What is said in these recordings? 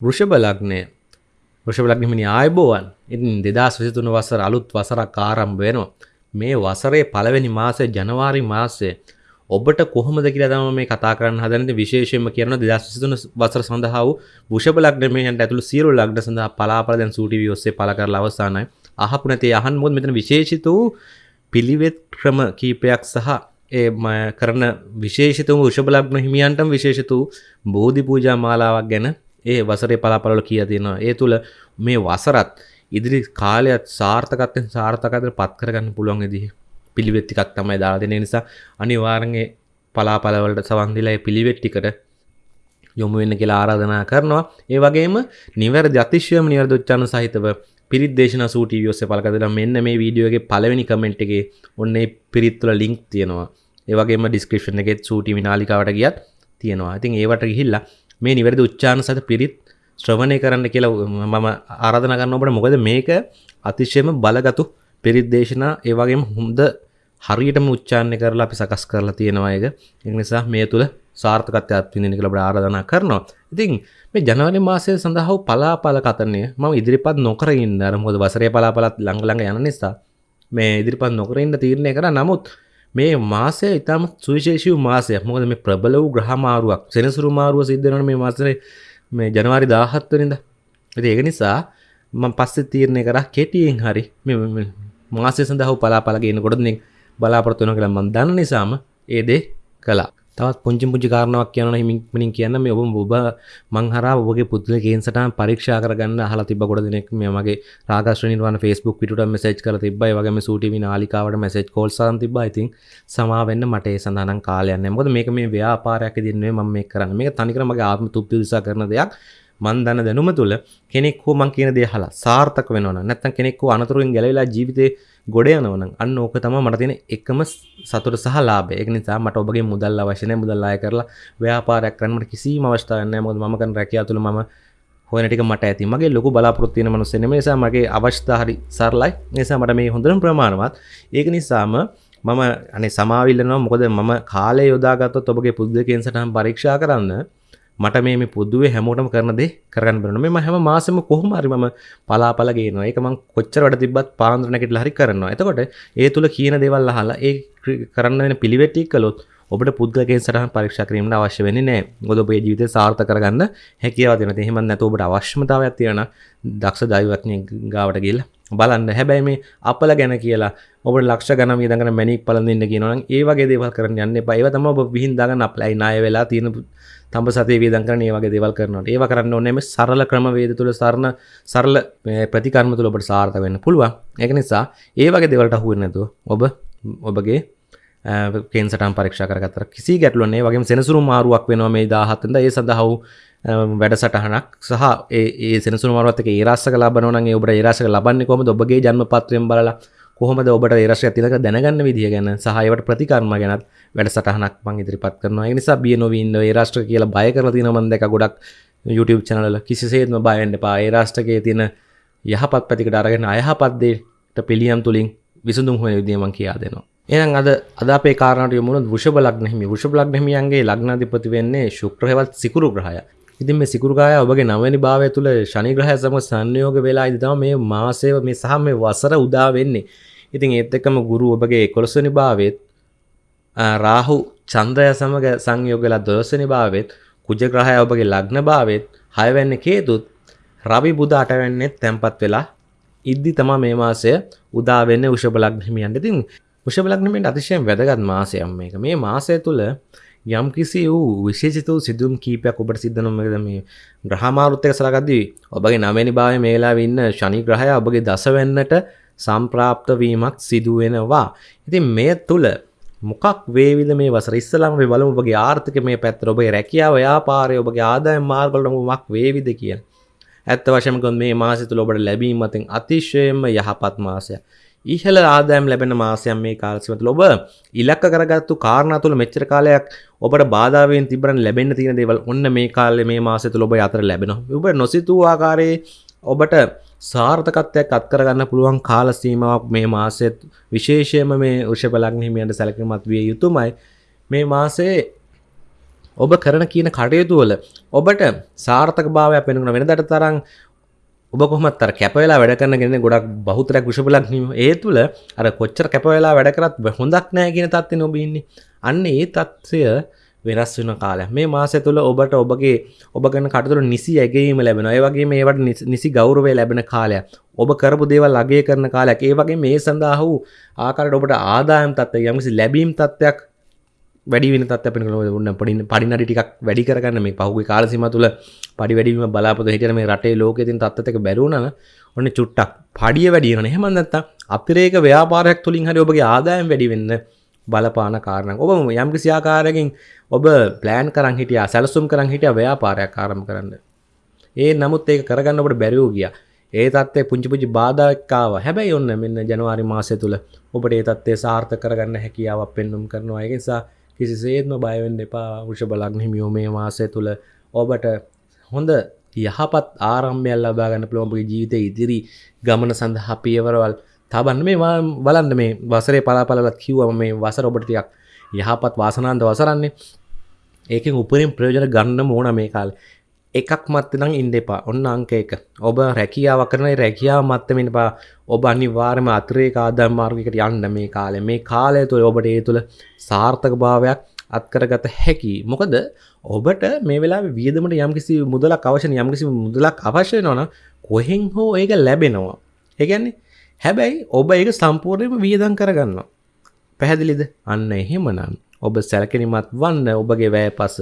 වෘෂභ ලග්නය. වෘෂභ ලග්නහිමිනි ආයබෝවන්. ඉතින් දෙදස් විසිතුන වසර අලුත් වසරක් ආරම්භ වෙනවා. මේ වසරේ පළවෙනි මාසය ජනවාරි මාසය. ඔබට කොහොමද කියලා තමයි මේ කතා කරන්න හදන්නේ. විශේෂයෙන්ම කියන 2023 වසර සඳහා වූ වෘෂභ ලග්නමයන්ට ඇතුළු සියලු ලග්න සඳහා පලාපල දැන් සූ ටීවී ඔස්සේ පළ කරලා අවසానයි අහපු නැති අහන්න මොකද මෙතන විශේෂිත වූ පිළිවෙත් ක්‍රම කීපයක් සහ ඒ කරන විශේෂිත වූ වෘෂභ ලග්න හිමියන්ටම විශේෂිත වූ බෝධි පූජා මාලාවක් ගැන ඒ වසරේ පලාපලවල කියලා තියෙනවා ඒ තුල මේ වසරත් ඉදිරි කාලයත් සාර්ථකත්වයෙන් සාර්ථකත්වයට පත් කරගන්න පුළුවන් විදිහ පිළිවෙත් ටිකක් තමයි දාලා දෙන නිසා අනිවාර්යයෙන් පලාපලවලට සවන් දීලා ඒ පිළිවෙත් ටිකට යොමු වෙන්න කියලා ආරාධනා කරනවා. ඒ වගේම නිවැරදි අතිශයම නිවැරදි උච්චාරණ සහිතව පිරිත් දේශනා සූ ටීවී ඔස්සේ පළ කරලා මෙන්න මේ වීඩියෝ එකේ පළවෙනි කමෙන්ට් එකේ ඔන්න ඒ පිරිත් වල ලින්ක් තියෙනවා. ඒ වගේම ඩිස්ක්‍රිප්ෂන් එකේ සූ ටීවී නාලිකාවට ගියත් තියෙනවා. ඉතින් ඒවට ගිහිල්ලා මේ නිවැරදි උච්චාරණ සහිත පිරිත් ශ්‍රවණය කරන්න කියලා මම ආරාධනා කරනවා ඔබට මොකද මේක අතිශයම බලගතු පිරිත් දේශනා ඒ වගේම හොඳ හරියටම උච්චාරණය කරලා අපි සකස් කරලා තියෙනවා ඒක. ඒ නිසා මේ තුල සාර්ථකත්වයක් විඳින්න කියලා අපිට ආරාධනා කරනවා. ඉතින් මේ ජනවාරි මාසය සඳහා වූ පලාපල කතනය මම ඉදිරිපත් නොකර ඉන්න අර මොකද වසරේ පලාපලත් ළඟ ළඟ යන නිසා මේ ඉදිරිපත් නොකර ඉන්න තීරණය කරා. නමුත් මේ මාසය ඉතාම සුවිශේෂී මාසයක්. මොකද මේ ප්‍රබල වූ ග්‍රහ මාරුවක් සෙනසුරු මාරුව සිද්ධ වෙනවා මේ මාසයේ මේ ජනවාරි 17 වෙනිදා. ඉතින් ඒක නිසා මම පස්සේ තීරණය කරා කෙටියෙන් හරි මේ මාසය සඳහා වූ පලාපල ගේනකොට බලාපොරොත්තු වෙනවා කියලා මම දන්න නිසාම ඒ දේ කළා. තවත් පුංචි පුංචි කාරණාවක් කියනවා හිමින් කියන්න. මේ ඔබ ඔබ මං හරහා ඔබගේ පුද්ගල කේන්සටහන් පරීක්ෂා කරගන්න අහලා තිබ්බ කොට දෙනෙක් මේ මගේ රාගශ්‍රී නිර්වාණ Facebook පිටුවට මෙසේජ් කරලා තිබ්බා. ඒ වගේම සූ ටීවී නාලිකාවට මෙසේජ් කෝල් සාන් තිබ්බා. ඉතින් සමා වෙන්න මට ඒ සඳහා නම් කාලයක් නැහැ. මොකද මේක මේ ව්‍යාපාරයක් ඉදින් නෙවෙයි මම මේක කරන්නේ. මේක තනිකර මගේ ආත්ම තෘප්තිය උදෙසා කරන දෙයක්. මන් දන්න දැනුම තුළ කෙනෙක් හෝ මං කියන දේ අහලා සාර්ථක වෙනවා නම් නැත්නම් කෙනෙක් හෝ අනතුරුෙන් ගැලවිලා ජීවිතේ ගොඩ යනවනම් අන්න ඕක තමයි මට තියෙන එකම සතුට සහ ලාභය. ඒක නිසා මට ඔබගේ මුදල් අවශ්‍ය නැහැ. මුදල් ආය කරලා ව්‍යාපාරයක් කරන්න මට කිසිම අවස්ථාවක් නැහැ. මොකද මම කරන රැකියාව තුළ මම හොයන ටික මට ඇති. මගේ ලොකු බලාපොරොත්තු තියෙන මිනිස්සු නෙමෙයි. නිසා මගේ අවශ්‍යතා හරි සරලයි. ඒ නිසා මට මේ හොඳටම ප්‍රමාණවත්. ඒක නිසාම මම අනේ සමාවිල්ලනවා මොකද මම කාලය යොදාගත්තොත් ඔබගේ පුද්ගලිකයන් සටහන් පරීක්ෂා කරන්න මට මේ පොදුවේ හැමෝටම කරන දේ කරන්න බැරන මේ හැම මාසෙම කොහොම හරි මම පලාපල ගේනවා ඒක මං කොච්චර වැඩ තිබ්බත් පාන්දර නැගිටලා හරි කරනවා එතකොට ඒ තුල කියන දේවල් අහලා ඒ කරන්න වෙන පිළිවෙත් ටික කළොත් ඔබට පුද්ගලකෙන් සටහන් පරීක්ෂා කිරීමට අවශ්‍ය වෙන්නේ නැහැ. මොකද ඔබේ ජීවිතය සාර්ථක කරගන්න හැකියාව දෙනවා. එහෙම නැත්නම් ඔබට අවශ්‍යතාවයක් තියෙනවා දක්ෂ දෛවඥයෙක් ගාවට ගිහිල්ලා බලන්න. හැබැයි මේ අපල ගැන කියලා ඔබට ලක්ෂ ගණන් වියදම් කරන මැණික් පළඳින්න කියනවා නම් ඒ වගේ දේවල් කරන්න යන්න එපා. ඒවා තමයි ඔබ විහිං දාගන්න අප්ලයි ණය වෙලා තියෙන තඹ සතේ වියදම් කරන ඒ වගේ දේවල් කරනවට? ඒවා කරන්න ඕනේ මේ සරල ක්‍රමවේද තුල සරණ සරල ප්‍රතිකර්ම තුල ඔබට සාර්ථක වෙන්න පුළුවන්. ඒක නිසා ඒ වගේ දේවල්ට අහු වෙන්නේ නැතුව ඔබ ඔබගේ කේන්සටම් පරීක්ෂා කරගත්තර කිසි ගැටලුවක් නැහැ. වගේම සෙනසුරු මාරුවක් වෙනවා මේ 17 වෙනිදා. ඒ සඳහා වූ වැඩසටහනක් සහ ඒ ඒ සෙනසුරු මාරුවත් එක්ක ඒ රාශක ලබනවා නම් ඒ ඔබට ඒ රාශක ලබන්නේ කොහොමද? ඔබගේ ජන්ම පත්‍රයෙන් බලලා කොහොමද ඔබට ඒ රාශිය තිලක දැනගන්න විදිය ගැන සහ ඒවට ප්‍රතිකර්ම ගැනත් වැඩසටහනක් මං ඉදිරිපත් කරනවා. ඒ නිසා බිය නොවී ඉන්න ඒ රාෂ්ට්‍ර කියලා බය කරලා තියෙනවා මම දැක ගොඩක් YouTube channel වල. කිසිසේත්ම බය වෙන්න එපා. ඒ රාෂ්ට්‍රකයේ තියෙන යහපත් පැතිකට අරගෙන අයහපත් දෙයට පිළියම් තුලින් විසඳුම් හොයන විදිය මං කියා දෙනවා. එහෙනම් අද අද අපේ කාරණාට යමු වුණොත් වෘෂභ ලග්න හිමි. වෘෂභ ලග්න හිමියන්ගේ ලග්නාධිපති වෙන්නේ ශුක්‍ර හෙවත් සිකුරු ග්‍රහය. ඉතින් මේ සිකුරු ග්‍රහය ඔබගේ නවවෙනි භාවය තුල ශනි ග්‍රහය සමග සංයෝග වෙලා ඉඳි තමයි මේ මාසය මේ සහ මේ වසර උදා වෙන්නේ ඉතින් ඒත් එක්කම ගුරු ඔබගේ 11 වෙනි භාවයේත් රාහු චන්ද්‍රය සමග සංයෝගලා 12 වෙනි භාවයේත් කුජ ග්‍රහය ඔබගේ ලග්න භාවයේත් 6 වෙනි කේතුත් රවි බුධ 8 වෙනිත් තැම්පත් වෙලා ඉද්දි තමයි මේ මාසය උදා වෙන්නේ වෘෂභ ලග්න හිමියන්ට. ඉතින් වෘෂභ ලග්න හිමියන්ට අතිශයින් වැදගත් මාසයක් මේක. මේ මාසය තුල යම් කිසි වූ විශේෂිත වූ සිදුවම් කීපයක් ඔබට සිද්ධ වෙනවා මේ ග්‍රහ මාරුත් එක්ක සලකද්දී ඔබගේ 9 වෙනි භාවයේ මේ වෙලාවේ ඉන්න ශනි ග්‍රහය ඔබගේ දස වෙන්නට සම්ප්‍රාප්ත වීමක් සිදු වෙනවා. ඉතින් මේ තුල මොකක් වේවිද මේ වසර ඉස්සලාම අපි බලමු ඔබගේ ආර්ථික මේ පැත්තට ඔබේ රැකියාව ව්‍යාපාරය ඔබගේ ආදායම් මාර්ග වලට මොකක් වේවිද කියලා. ඇත්ත වශයෙන්ම කිව්වොත් මේ මාසය තුල ඔබට ලැබීම අතින් අතිශයම යහපත් මාසයක්. ඉහළ ආදායම් ලැබෙන මාසයක් මේ කාල සීමාව තුළ ඔබ ඉලක්ක කරගත්තු කාරණා තුළ මෙච්චර කාලයක් ඔබට බාධා වෙමින් තිබරන් ලැබෙන්න තියෙන දේවල් ඔන්න මේ කාලේ මේ මාසය තුළ ඔබ අතර ලැබෙනවා. ඔබ නොසිතූ ආකාරයේ ඔබට සාර්ථකත්වයක් අත්කරගන්න පුළුවන් කාල සීමාවක් මේ මාසෙත් විශේෂයම මේ වෘෂභ ලග්න හිමියන්ට සැලකීමත් විය යුතුමයි මේ මාසේ ඔබ කරන කියන කටයුතුවල ඔබට සාර්ථක භාවය පෙනුන වෙනදට තරම් ඔබ කොහමත්තර කැපවෙලා වැඩ කරන ගෙන ගොඩක් බහුතරක් විශපලක් නීම ඒ තුළ අර කොච්චර කැපවෙලා වැඩ කරත් හොඳක් නෑ කියන තත්ව නොබඉන්නේ අන්න ඒ තත්ත්වය වෙනස් වෙන කාල මේ මාසය තුළ ඔබට ඔබගේ ඔබ ගන්න කටතුර නිසි ඇගේීම ලැබෙන ඒ වගේ මේවට නිසි ගෞරවය ලැබෙන කාලය ඔබ කරපු දේවල් ලගේ කරන කාලයක්. ඒ වගේ මේ සඳහා වූ ආකාරට ඔබට ආදායම් තත්ව යම්කිසි ලැබීම් තත්ත්වයක් වැඩි වෙන තත්ත්ව පෙන න්න පඩින් පඩිනඩි ටිකක් වැඩි කරගන්න. මේ පහුගේ කාලසිම තුළ පඩි වැඩීම බලාපොත හිටන මේ රටේ ලෝකෙතින් තත්වක බැරුණන ඔන්න චුට්ටක් පඩිය වැඩියන හෙමන්නත්ත අපිරේක ව්‍යාපාරයක් තුළින් හරි ඔබගේ ආදායම් වැඩි වෙන්න බලපාන කාරණ ඔබ යම්කි සියාකාරයකින් ඔබ ප්ලෑන් කරන් හිටිය සැලසුම් කරන් හිටිය ව්‍යාපාරයක් ආරම කරන්න. ඒ නමුත් ඒක කරගන්න ඔබට බැරිවූ ගිය. ඒ තත්වේ පුංචිපුචි බාධක්කාව හැබැයි ඔන්න මෙන්න ජනවාරි මාසය තුළ ඔබට ඒ තත්වේ සාර්ථ කරගන්න හැකියාවක් පෙන්නුම් කරනවා. එකනිසා කිසිසේත්ම බයවෙන්න එපා. වෘෂ බලක් හිමියෝ මේ මාසය තුළ ඔබට හොඳ යහපත් ආරම්භයල් ලබාගන්න පළොම්පගේ ජීවිත ඉදිරි ගමන සඳහා පියවරවල් තබන්න. මේ බලන්න මේ වසරේ පලාපලත් කිව්වම මේ වසර ඔබටතියක් යහපත් වාසනාන්ත වසරන්නේ. ඒකෙන් උපරින් ප්‍රයෝජන ගන්න මෝන මේ කාල. එකක් මත්තනම් ඉන්ඩෙපා ඔන්න අංක එක. ඔබ රැකියාව කරන රැකියාව මත්තමින් පා ඔබ අනිවාර්ම අතරේ කාදම් මාර්ගකට යන්න මේ කාලේ මේ කාලය තුළ ඔබට ඒ තුළ සාර්ථක භාවයක් අත්කරගත හැකි. මොකද ඔබට මේ වෙලා වියදමට යම්කිසි මුදලක් අවශ්‍ය යම්කිසි මුදලක් අවශ්‍ය නොන කොහෙන් හෝ ඒක ලැබෙනවා. ඒගැන්නේ හැබැයි ඔබ ඒක සම්පූර්ණයම වියදන් කරගන්න පැහැදිලිද? අන්න එහෙමනම් ඔබ සැලකෙනීමත් වන්න ඔබගේ වැෑ පස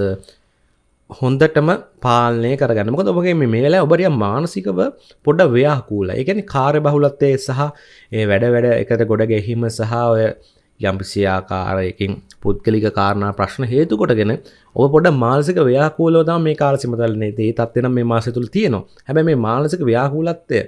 හොන්දටම පාලනය කරගන්න. මොකද ඔබගේ මේ වෙලා ඔබරිය මානසිකව පොඩ ව්‍යාකූල. එකනි කාරය බහුලත්තේ සහ ඒ වැඩ වැඩ එකට ගොඩ ගැහිම සහ ඔය යම්පිසියාකාරයකින් පුද්ගලික කාරණ ප්‍රශ්න හේතු කොටගෙන ඔබ පොඩ මානසික ව්‍යාකූලෝදා මේ කාල සිමතලන්නේ ඒ තත්වෙන මේ මාසය තුළ තියෙනවා. හැබැ මේ මානසික ව්‍යාකූලත්තය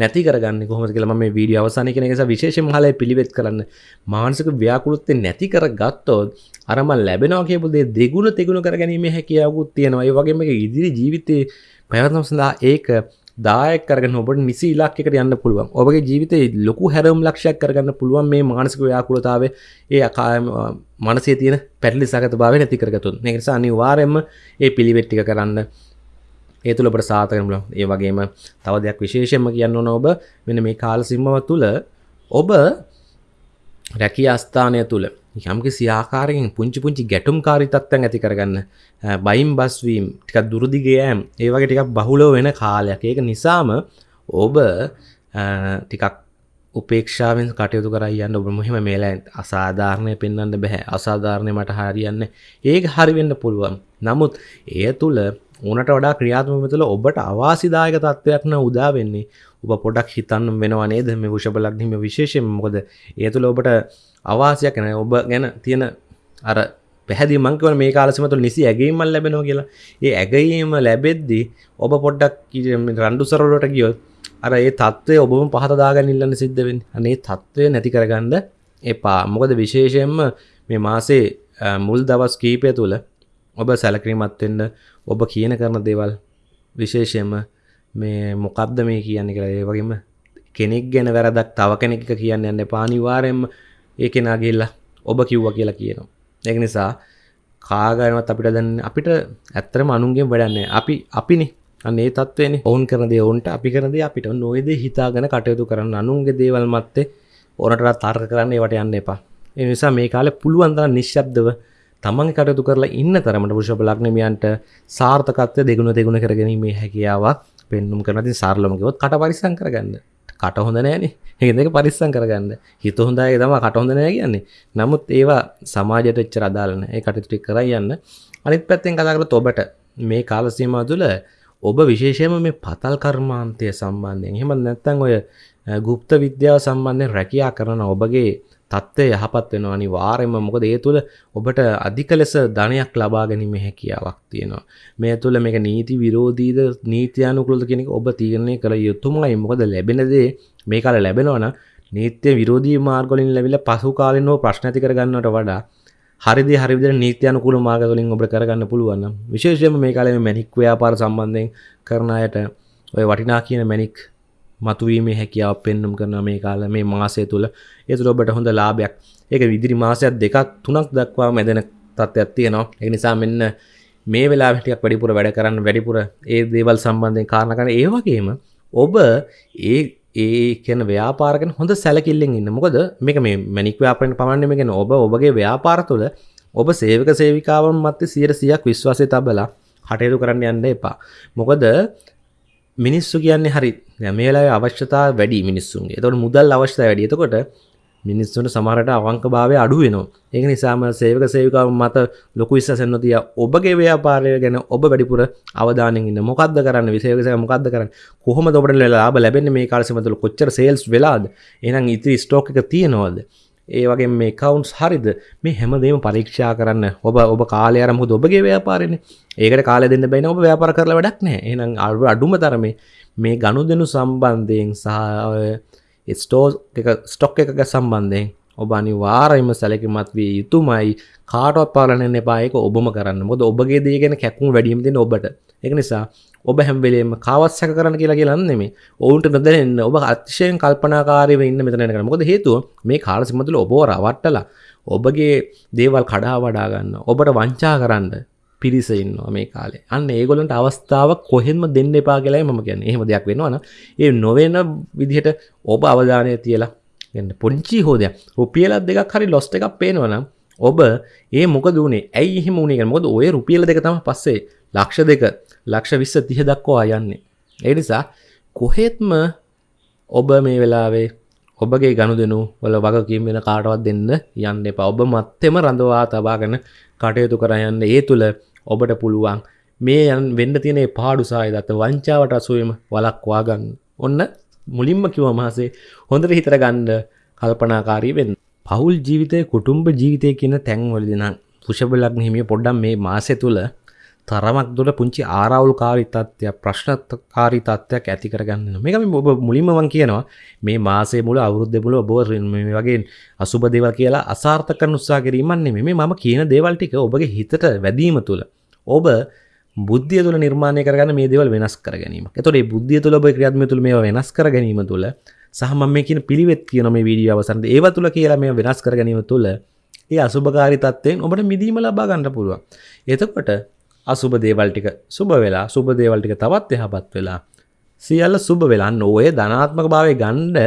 නැති කරගන්න කොහොමද කියලා මම මේ වීඩියෝ අවසානයේ කියන එක නිසා විශේෂයෙන්ම හලේ පිළිවෙත් කරන්න. මානසික ව්‍යාකූලත්වය නැති කරගත්තොත් අර මම ලැබෙනවා කියපු දේ දෙගුණ තෙගුණ කරගැනීමේ හැකියාවකුත් තියෙනවා. ඒ වගේම මේක ඉදිරි ජීවිතේ පැවැත්ම සඳහා ඒක දායක කරගෙන ඔබට නිසි ඉලක්කයකට යන්න පුළුවන්. ඔබගේ ජීවිතේ ලොකු හැරම් ලක්ෂයක් කරගන්න පුළුවන් මේ මානසික ව්‍යාකූලතාවය. ඒ අකායම මනසේ තියෙන පැටලි සගත භාවය නැති කරගතුන් ඒ නිසා අනිවාර්යයෙන්ම ඒ පිළිවෙත් ටික කරන්න. ඒ තුළ ඔබට සාතකන බල ඒ වගේම තව දෙයක් විශේෂයෙන්ම කියන්න ඕන ඔබ වෙන මේ කාල සිම්මව තුළ ඔබ රැකී අස්ථානය තුළ යම්කි සියාකාරයෙන් පුංචි පුංචි ගැටුම් කාරිතත්වයන් ඇති කරගන්න බයිම් බස්වීම් ටිකක් දුරදිගයෑම් ඒ වගේ ටිකක් බහුලෝ වෙන කාලයක්. ඒක නිසාම ඔබ ටිකක් උපේක්ෂාවෙන් කටයුතු කරයන්න ඔබ මුහෙම මේලා අසාධාරණය පෙන්වන්න බැහැ. අසාධාරණය මට හරියන්න. ඒක හරිවෙන්න පුළුවන්. නමුත් එය තුළ ඕනට වඩා ක්‍රියාත්මක තුළ ඔබට අවාසිදායක තත්ත්වයක්න උදා වෙන්නේ. ඔබ පොඩක් හිතන්න වෙනවනේ දෙම විෂපලක්හිම විශේෂයෙන් මොකද? ඒ තුළ ඔබට අවාසයක් නැ. ඔබ ගැන තියෙන අර පැහැදි මංකවන මේ කාලසම තුළ නිසි ඇගේීමල් ලැබෙනවා කියලා. ඒ ඇගීම ලැබෙද්දී ඔබ පොඩ්ඩක් රණ්ඩු සරලට ගියොත් අර ඒ තත්ත්වය ඔබම පහතදාගන්න ඉල්ලන්න සිද්ධවෙන් අනේ තත්ත්වය නැති කරගන්න එපා. මොකද විශේෂයෙන්ම මේ මාසේ මුල් දවස් කීපය තුළ ඔබ සැලකිරීමත්වෙන්න ඔබ කියන කරන දේවල් විශේෂයෙන්ම මේ මොකක්ද මේ කියන්න කියලා ඒ වගේම කෙනෙක් ගැන වැරදක් තව කෙනෙක් කියන්න යන්න පානිවාරයෙන්ම ඒ කෙනාගේල්ලා ඔබ කිව්ව කියලා කියනවා. ඒක නිසා කාගනවත් අපිට දන්න අපිට ඇත්තරම අනුන්ගේ වැඩන්නේ අපි අපිනි. අන්නේ තත්වයන. ඔවුන් කරනද ඔවුන්ට අපි කරද අපිට. නොයද හිතාගෙන කටයුතු කරන්න අනුන්ගේ දේවල් මත්තේ ඕනට තර්ක කරන්නේ වට යන්න එපා. එනිසා මේ කාලෙ පුළුවන්දර නිශ්ශබ්දව තමන් කටයුතු කරලා ඉන්න තරමට පුෂප ලක්නමයන්ට සාර්ථකත්වය දෙගුණ දෙගුණ කරගැනීමේ හැකියාවක් පෙන්නුම් කරනති සාර්ලමකවොත් කට පරිසං කරගන්න. කට හොඳ නෑන. ඒදක පරිස්සං කරගන්න. හිත හොඳයි තම කට හොඳ නෑ කියන්නේ. නමුත් ඒවා සමාජයට එච්චර අදාලන ඒ කටතුටි කර යන්න. අනිත් පැත්තෙන් කතාකරත් ඔබට මේ කාලසීම තුළ ඔබ විශේෂයම මේ පතල් කර්මාන්තය සම්බන්ධයෙන්. එහෙම නැත්තන් ඔය ගුප්ත විද්‍යාව සම්බන්ධයෙන් රැකයා කරන ඔබගේ තත්ත්වය යහපත් වෙනවා. අනිවාර්යයෙන්ම මොකද ඒ තුළ ඔබට අධික ලෙස ධනයක් ලබා ගැනීමේ හැකියාවක් තියෙනවා. මේ තුළ මේක නීති විරෝධීද නීත්‍යානුකූලද කියන එක ඔබ තීරණය කළ යුතුමයි. මොකද ලැබෙන දේ මේ කාලේ ලැබෙනවා නම් නීත්‍ය විරෝධී මාර්ග වලින් ලැබිලා පසු කාලිනව ප්‍රශ්න ඇති කරගන්නවට වඩා හරිදි හරි විදිහට නීත්‍යානුකූල මාර්ග වලින් ඔබට කරගන්න පුළුවන් නම් විශේෂයෙන්ම මේ කාලේ මැණික් ව්‍යාපාර සම්බන්ධයෙන් කරන අයට ඔය වටිනා කියන මැණික් මතුවීමේ හැකියාව පෙන්නුම් කරන මේ කාල මේ මාසය තුළ ඒතුළ ඔබට හොඳ ලාභයක්. ඒක විදිරි මාසයක් දෙකක් තුනක් දක්වා මැදෙන තත්ත්වයක් තියෙනවා. ඒ නිසා මෙන්න මේ වෙලා ටියක් වැඩිපුර වැඩ කරන්න වැඩිපුර ඒ දේවල් සම්බන්ධය කාරණකන ඒ වගේම ඔබ ඒ ඒ කියන ව්‍යාපාරගෙන හොඳ සැලකිල්ලෙන් ඉන්න. මොකද මේක මේ මැනික් ව්‍යාපරෙන් පමණම ගෙන ඔබ ඔබගේ ව්‍යාපාර තුළ ඔබ සේවක සේවිකාවන් මත්ත සියර සියක් විශ්වාසය තබලා කටයුතු කරන්න යන්න එපා. මොකද මිනිස්සු කියන්නේ හරි මේලා අවශ්‍යතා වැඩි මිනිස්සුන්ගේ. තොට මුදල් අවශ්‍යත වැඩි. එතකොට මිනිස්සුන්ට සමහරට අවංක භාවය අඩු වෙනවා. ඒක නිසාම සේවක සේවිකාව මත ලොකු විශ්වාසෙන් නොතිය ඔබගේ ව්‍යාපාරය ගැන ඔබ වැඩිපුර අවධානයෙන් ඉන්න. මොකද්ද කරන්න? විසේවක මොකද්ද කරන්න? කොහොමද ඔබට ලාභ ලැබෙන්නේ? මේ කාලෙ තුළ කොච්චර සේල්ස් වෙලාද? එහෙනම් ඉතිරි ස්ටෝක් එක තියෙනවද? ඒ වගේ මේ කවුන්ස් හරිද? මේ හැමදේම පරීක්ෂා කරන්න. ඔබ ඔබ කාලය අරමුද ඔබගේ ව්‍යාපාරෙන. ඒකට කාල දෙන්න බැන ඔබ ව්‍යාපාර කරලා වැඩක් නෑ එනම් අඩු අඩුම තරමේ මේ ගණු දෙනු සම්බන්ධයෙන් සහ ස්ටෝ එක ස්ටොක් එකක සම්බන්ධයෙන් ඔබ අනිවාර්යයෙන්ම සැලකිලිමත් විය යුතුමයි. කාටවත් පාලනය එපා. ඒක ඔබම කරන්න. මොකද ඔබගේ දේ ගැන කැක්කුම් වැඩිම දෙන ඔබට. ඒක නිසා ඔබ හැම්වෙලේම කාවත් සැක කරන්න කියලා කියලන්නෙම ඔවුන්ට නොදැන්න ඔබ අතිශයෙන් කල්පනාකාරයව ඉන්න මෙතන කර මොකද හේතුව මේ කාල සිමතුල ඔබ රවට්ටලා ඔබගේ දේවල් කඩා වඩාගන්න ඔබට වංචා කරන්න පිරිස ඉන්නවා මේ කාලේ. අන්න ඒගොලන්ට අවස්ථාවක් කොහෙන්ම දෙන්න එපා කියලායි මම කියන්නේ. එහෙම දෙයක් වෙනවන ඒ නොවෙන විදිහට ඔබ අවධානය තියලා එන්න. පොංචි හෝදයක්. රුපියලත් දෙකක් හරි ලොස්ට එකක් පේනවනම් ඔබ ඒ මොක දුනේ ඇයි එහෙම උනේ මොකද ඔය රුපියල දෙක තම පස්සේ ලක්ෂ දෙක ලක්ෂ විස්ස තිහ දක්වා යන්නේ. ඒ නිසා කොහෙත්ම ඔබ මේ වෙලාවේ ඔබගේ ගණු දෙනු වල වගකීම් වෙන කාටවත් දෙන්න යන්න එපා. ඔබ මත්තෙම රඳවා තබාගෙන කටයුතු කරයන්න ඒ තුළ ඔබට පුළුවන් මේ යන් වෙන්න තියෙන පාඩුසාය දත්ත වංචාවට අසුවම වලක්වා ගන්න. ඔන්න මුලින්ම කිව මහසේ හොඳට හිතර ගණ්ඩ කල්පනාකාරී වෙන්න. පවුල් ජීවිතය කුටුම්බ ජීවිතය කියන තැන්වලදින පුෂබලක් හිමිය පොඩ්ඩම් මේ මාසය තුළ තරමක් දුර පුංචි ආරවුල්කාරි තත්ත්වයක් ප්‍රශ්නකාරී තත්ත්වයක් ඇති කරගන්න මේකම ඔබ මුලින්මවන් කියනවා. මේ මාසේ මුල අවුරුද්ධ මුල ඔබ මේ වගේ අසුබ දේවල් කියලා අසාර්ථක උත්සා කිරීමන්නේ මේ මම කියන දේවල් ටික ඔබගේ හිතට වැදීම තුළ ඔබ බුද්ධිය තුළ නිර්මාණය කරගන්න මේ දේවල් වෙනස් කර ගැනීම එතොට බුද්ධිය තුළ ඔබ ක්‍රියාත්ම තුළ මේ වෙනස් කර ගැනීම තුළ සහම මේ කියන පිළිවෙත් කියන මේ වීඩිය අවසන්ද ඒව තුළ කියලා මේ වෙනස් කර ගැනීම තුළ ඒ අසුභකාරි තත්වයෙන් ඔබට මිදීම ලබා ගන්න පුළුවන්. එතකොට අසුබ දේවල් ටික සුබ වෙලා සුබ දේවල් ටික තවත් යහපත් වෙලා සියල්ල සුබ වෙලා ඔය ධනාත්මක භාවය ගණ්ඩ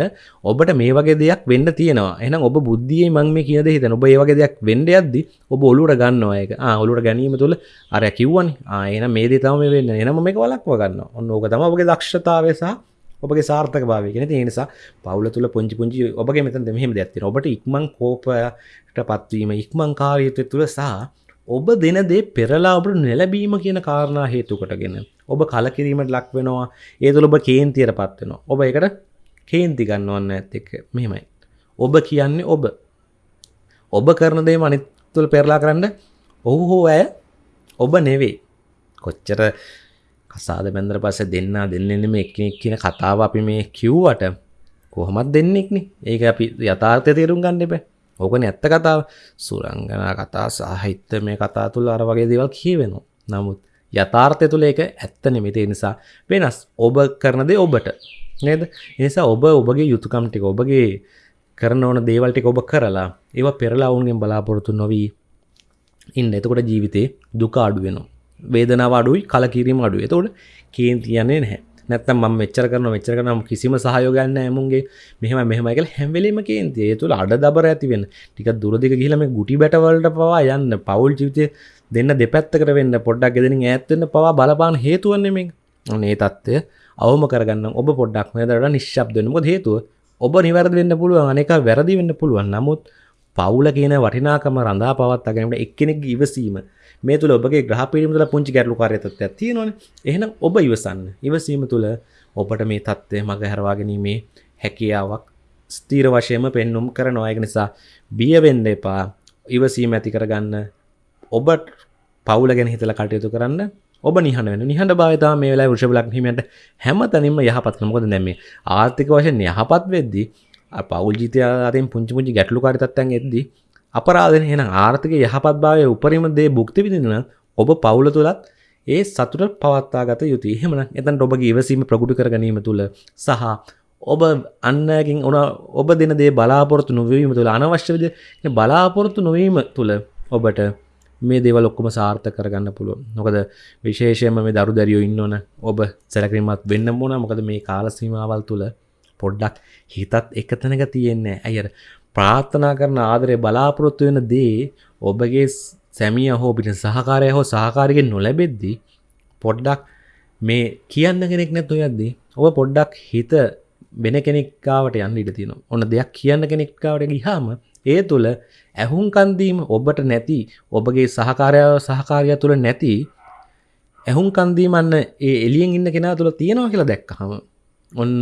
ඔබට මේ වගේ දෙයක් වෙන්න තියෙනවා. එනම් ඔබ බුද්ධිය මං මේ කියද හිතන ඔබ ඒ වගේ දෙයක් වෙන්ඩ අද්දි ඔබ ඔලුට ගන්නවා එක ඔලුට ගැනීම තුළ අර කිව්වන්. ආයන මේ තම වෙන්න. එනම මේක වලක්ව ගන්න ඔන්න ඕක තම ඔබගේ දක්ෂතාවය සහ ඔබගේ සාර්ථක භාවය ගෙන නිසා පවුල තුළ පුංචි පුංචි ඔබගේ මෙතන් දෙහෙම දැත්තින ඔබට ඉක්මං කෝපයට පත්වීම ඉක්මං කාරීතය තුළ සහ ඔබ දෙන දේ පෙරලා ඔබට නැලබීම කියන කාරණා හේතුකටගෙන ඔබ කලකිරීමට ලක් වෙනවා. ඒ තුළ ඔබ කේන්තියට පත්වෙනවා ඔබ එකට කේන්ති ගන්නවන්න ඇත් එක මෙහෙමයි. ඔබ කියන්නේ ඔබ. ඔබ කරන දේ මනිත්තුළ පෙරලා කරන්න ඔහු හෝ ඇය ඔබ නෙවේ කොච්චර කසාද බැන්දර පස්ස දෙන්න දෙන්නෙම එක්නෙක් කියන කතාව අපි මේ කිව්වට කොහොමත් දෙන්නෙක්න ඒක අපි යථාර්ථය තේරුම් ගන්න එපෑ. ඕකන ඇත්ත කතාව සුරංගනා කතා සාහිත්‍ය මේ කතා තුළ අර වගේ දේවල් කියවෙනවා. නමුත් යථාර්ථය තුළ ඒක ඇත්ත නෙමිතේ නිසා වෙනස්. ඔබ කරනදේ ඔබට. නේද? එනිසා ඔබ ඔබගේ යුතුකම්ටික ඔබගේ කරන ඕන දේවල්ටික ඔබ කරලා ඒව පෙරලා ඔවුන්ගෙන් බලාපොරොත්තු නොවී ඉන්න. එතකොට ජීවිතේ දුක අඩුවෙනවා වේදනාව අඩුයි කලකිරීම අඩුව එතකොට කේන්තියන්නේ නැහැ. නැත්තම් ම මෙච්චර කරන මෙච්චර කරනම් කිසිම සහයෝගන්න ඇමුන්ගේ මෙහම මෙහමයිකල හැම්වෙලීම කේන්තිය. තුළ අඩ දබර ඇතිවෙන ටික දුරදික කියලම ගුටි බැටවලට පවා යන්න. පවුල් ජීවිතය දෙන්න දෙපැත්තකට වෙන්න. පොඩ්ඩක් ගෙදෙන ඇත්තන්න පවා බලපාන හේතුවන්නෙමින් ඒ තත්ත්වය අවම කරගන්න ඔබ පොඩ්ඩක් මෙදට නිශ්ශබ්දනම හේතුව? ඔබ නිවැරද වෙන්න පුළුවන් අනෙක වැරදි වෙන්න පුළුවන්. නමුත් පවුල කියන වටිනාකම රඳා පවත් අගනට එක්කෙනෙක් ඉවසීම මේ තුළ ඔබගේ ග්‍රහපිරීම තුළ පුංචි ගැටලු කාර්යතත්වයක් තියෙනවනේ. එහෙනම් ඔබ ඉවසන්න. ඉවසීම තුළ ඔබට මේ தත්ත්වය මග හැරවා ගැනීමේ හැකියාවක් ස්ථීර වශයෙන්ම පෙන්눔 කරනවා. ඒක නිසා බිය වෙන්න එපා. ඉවසීම ඇති කරගන්න. ඔබට පවුල ගැන හිතලා කටයුතු කරන්න. ඔබ නිහඬ වෙන නිහඬ භාවිතා මේ වෙලාවේ වෘෂභ ලග්න හිමියන්ට හැමතැනින්ම යහපත් කරන මොකද දැන් මේ ආර්ථික වශයෙන් යහපත් වෙද්දී පවුල් ජීවිතය අතරින් පුංචි පුංචි ගැටලුකාරී තත්ත්වයන් එද්දී අපරාධන එන ආර්ථික යහපත් භාවය උපරිම දේ භුක්ති විඳින ඔබ පවුල තුළත් ඒ සතුට පවත්තා ගත යුතු එහෙමන එතන් ඔබගේ ඉවසීම ප්‍රගුටි කර ගැනීම තුළ සහ ඔබ අන්නකින් ඕන ඔබ දෙන දේ බලාපොරොත්තු නොවීම තුළ අනවශ්‍ය විද බලාපොරොත්තු නොවීම තුළ ඔබට මේ දේවල් ඔක්කොම සාර්ථක කරගන්න පුළුවන්. මොකද විශේෂයෙන්ම මේ දරු දැරියෝ ඉන්න ඕන ඔබ සැලකිලිමත් වෙන්න ඕන. මොකද මේ කාල සීමාවල් තුල පොඩ්ඩක් හිතත් එක තැනක තියෙන්නේ. අයියර ප්‍රාර්ථනා කරන ආදරය බලාපොරොත්තු වෙන දේ ඔබගේ සැමිය හෝ පිට සහකාරය හෝ සහකාරිගෙන් නොලැබෙද්දී පොඩ්ඩක් මේ කියන්න කෙනෙක් නැතු යද්දී ඔබ පොඩ්ඩක් හිත වෙන කෙනෙක්කාවට යන්න ඉට තියෙන ඔන්න දෙයක් කියන්න කෙනෙක්කාවට ගිහාම ඒ තුළ ඇහුම් කන්දීම ඔබට නැති ඔබගේ සහකාරයාව සහකාරය තුළ නැති ඇහුම් කන්දීමන්න ඒ එලියෙන් ඉන්න කෙනා තුළ තියෙනවා කියලා දැක්කහම ඔන්න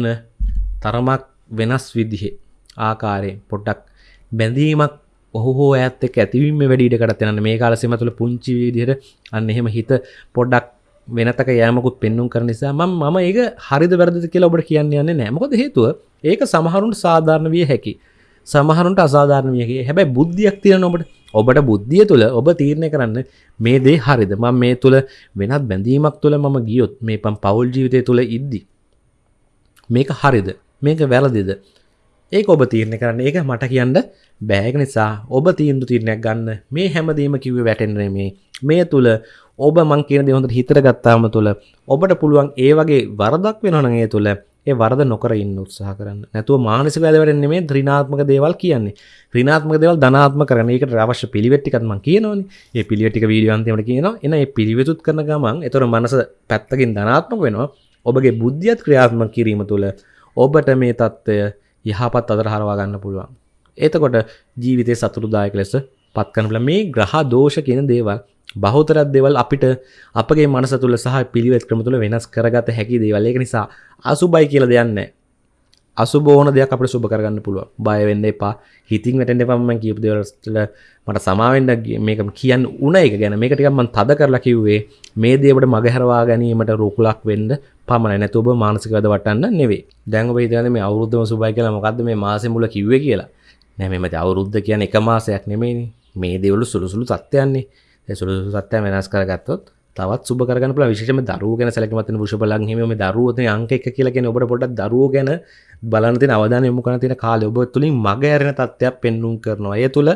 තරමක් වෙනස් විදිහේ ආකාරයෙන් පොඩ්ඩක් බැඳීමක් ඔහු හෝ ඇත් එක් ඇතිවීම වැඩිට කරත්තයන්න මේ කාලසෙම තුළ පුංචි විදිහට අන්න එහෙම හිත පොඩ්ඩක් වෙනතක යෑමකුත් පෙන්නුම් කර නිසා ම මම ඒක හරිද වැරදි කියලා ඔබට කියන්න යන්න නෑමකොද හේතුව ඒක සමහරුන්ට සාධාරණ විය හැකි. සමහරුන්ට අසාධාරණ වියගේ හැබැයි බුද්ධියක් තියෙන ඔබට. ඔබට බුද්ධිය තුළ ඔබ තීරණය කරන්න මේ දේ හරිද? ම මේ තුළ වෙනත් බැඳීමක් තුළ මම ගියොත් මේ පම් පවුල් ජීවිතය තුළ ඉද්දි මේක හරිද? මේක වැරදිද? ඒක ඔබ තීරණය කරන්න. ඒක මට කියන්න බෑග නිසා ඔබ තීන්දු තීරණයක් ගන්න. මේ හැමදීම කිව්ව වැටෙන්රේ මේ මේ තුළ ඔබ මං කියන දේ හොඳට හිතට ගත්තාම තුළ ඔබට පුළුවන් ඒ වගේ වරදක් වෙනවන ඒ තුළ ඒ වරද නොකර ඉන්න උත්සාහ කරන්න. නැතුව මානසික වැදවැරෙන්නේ මේ ත්‍රිනාත්මක දේවල් කියන්නේ. ත්‍රිනාත්මක දේවල් ධනාත්ම කරන එකට අවශ්‍ය පිළිවෙට්ටිකත් මං කියනවනේ. ඒ පිළිවෙටික වීඩියෝ අන්තිමට කියනවා. එන ඒ පිළිවෙතුත් කරන ගමන් එතොර මනස පැත්තකින් ධනාත්මක වෙනවා. ඔබගේ බුද්ධියත් ක්‍රියාත්මක කිරීම තුළ ඔබට මේ තත්ත්වය යහපත් අදර හරවා ගන්න පුළුවන්. එතකොට ජීවිතය සතුරුදායක ලෙස පත්කනල මේ ග්‍රහ දෝෂ කියන දේවල් බහුතරත් දෙවල් අපිට අපගේ මනස තුළ සහ පිළිවෙත් ක්‍රම තුළ වෙනස් කරගත හැකි දේවල්. ඒක නිසා අසුබයි කියල දෙයන්න අසුබෝන දෙයක් අපට සුභ කරගන්න පුළුව බයවෙන්න එපා. හිතින් වැටෙන්ට පම කියපු දෙවලස්ටල මට සමාවෙන්ඩ මේක කියන්න උන එක ගැන. මේකටිකම්මන් තද කරලා කිව්වේ මේ දේවට මගහැරවා ගැනීමට රුකුලක් වෙන්ඩ පමණ නැතුබ මානසිකද වටන්න නෙවේ දැංග හිතන මේ අවුරුද්ධම සුබයි කියලා මොකක්ද මේ මාසෙ මුල කිව්ව කියලා? නැමෙමති අවුරුද්ධ කියන එක මාසයක් නෙමේනි මේ දෙවලු සුළුසුළු තත්ත්වයන්නේ සුළු සත්‍යය වෙනස් කරගත්තොත් තවත් සුබ කරගන පල විශෂම දරුව ගැන සැලකමතන පුෂපලන් හිම දරුවත අංක එක කියලගෙන ඔබට පොට දරුව ගැන බලනති අවධාන යොමු කන තින කාල ඔබ තුළින් මග ඇරෙන තත්ත්වයක් පෙන්නුම් කරනවා. අය තුළ